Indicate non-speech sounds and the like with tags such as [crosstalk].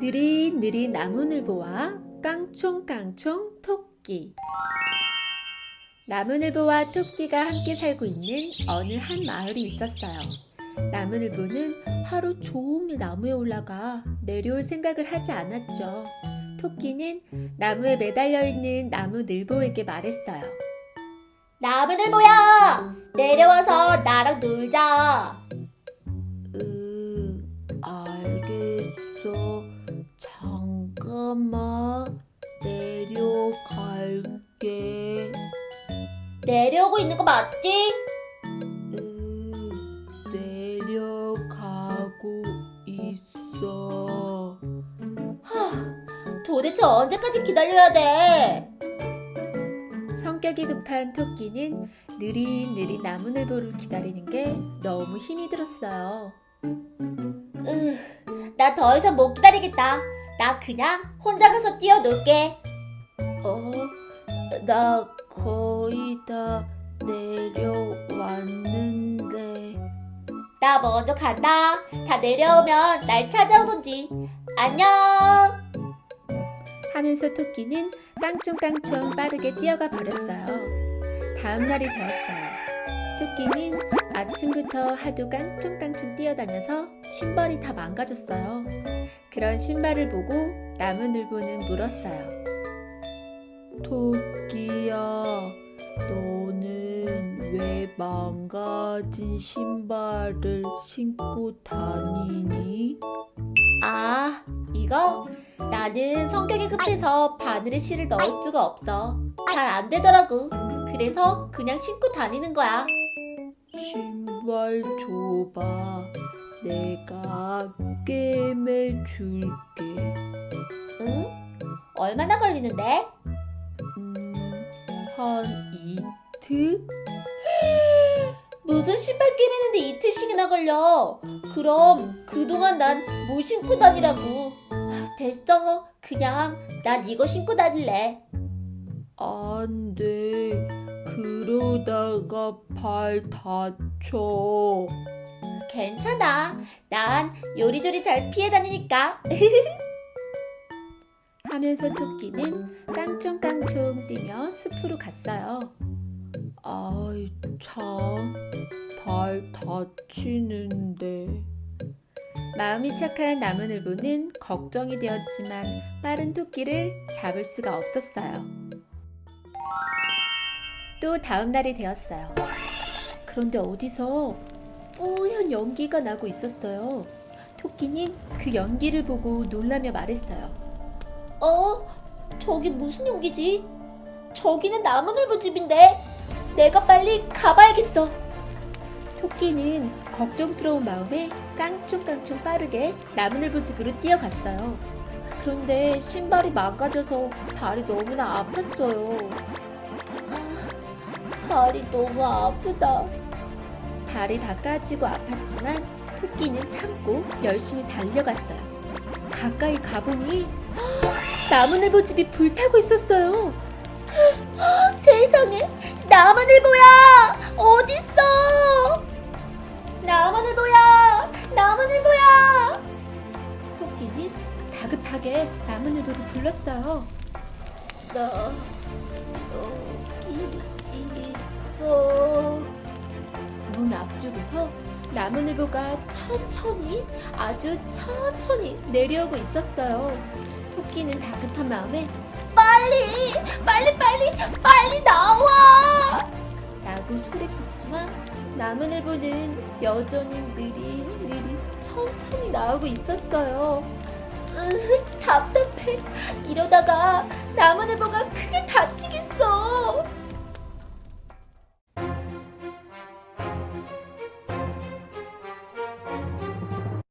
느릿느릿 나무늘 보와 깡총깡총 토끼 나무늘보와 토끼가 함께 살고 있는 어느 한 마을이 있었어요. 나무늘보는 하루 종일 나무에 올라가 내려올 생각을 하지 않았죠. 토끼는 나무에 매달려 있는 나무늘보에게 말했어요. 나무늘보야! 내려와서 나랑 놀자. 내려오고 있는 거 맞지? 으, 내려가고 있어. 도대체 언제까지 기다려야 돼? 성격이 급한 토끼는 느릿느릿 나무늘보를 기다리는 게 너무 힘이 들었어요. 으, 나 더 이상 못 기다리겠다. 나 그냥 혼자 가서 뛰어놀게. 어, 나 거의 다 내려왔는데. 나 먼저 간다. 다 내려오면 날 찾아오던지. 안녕. 하면서 토끼는 깡총깡총 빠르게 뛰어가 버렸어요. 다음 날이 되었어요. 토끼는 아침부터 하도 깡총깡총 뛰어다녀서 신발이 다 망가졌어요. 그런 신발을 보고 나무늘보는 물었어요. 토끼야, 너는 왜 망가진 신발을 신고 다니니? 아, 이거? 나는 성격이 급해서 바늘에 실을 넣을 수가 없어. 잘 안 되더라고. 그래서 그냥 신고 다니는 거야. 신발 줘봐. 내가 꿰매 줄게. 응? 얼마나 걸리는데? 음, 한 이틀? 무슨 신발 끼매는데 이틀씩이나 걸려. 그럼 그동안 난 뭘 신고 다니라고. 됐어. 그냥 난 이거 신고 다닐래. 안 돼. 그러다가 발 다쳐. 괜찮아. 난 요리조리 잘 피해 다니니까. [laughs] 하면서 토끼는 깡총깡총 뛰며 숲으로 갔어요. 아이, 참. 발 다치는데. 마음이 착한 나무늘보는 걱정이 되었지만 빠른 토끼를 잡을 수가 없었어요. 또 다음 날이 되었어요. 그런데 어디서 뿌연 연기가 나고 있었어요. 토끼는 그 연기를 보고 놀라며 말했어요. 어? 저기 무슨 용기지? 저기는 나무늘보 집인데. 내가 빨리 가봐야겠어. 토끼는 걱정스러운 마음에 깡총깡총 빠르게 나무늘보 집으로 뛰어갔어요. 그런데 신발이 망가져서 발이 너무나 아팠어요. 아, 발이 너무 아프다. 발이 다 까지고 아팠지만 토끼는 참고 열심히 달려갔어요. 가까이 가보니 나무늘보 집이 불타고 있었어요. 세상에 나무늘보야 어딨어 나무늘보야 나무늘보야 토끼는 다급하게 나무늘보를 불렀어요. 나 여기 있어 문 앞쪽에서 나무늘보가 천천히 아주 천천히 내려오고 있었어요. 토끼는 다급한 마음에 빨리 빨리 빨리 빨리 나와! 라고 소리쳤지만 나무늘보는 여전히 느릿느릿 천천히 나오고 있었어요. 으, 답답해. 이러다가 나무늘보가 크게 다치겠어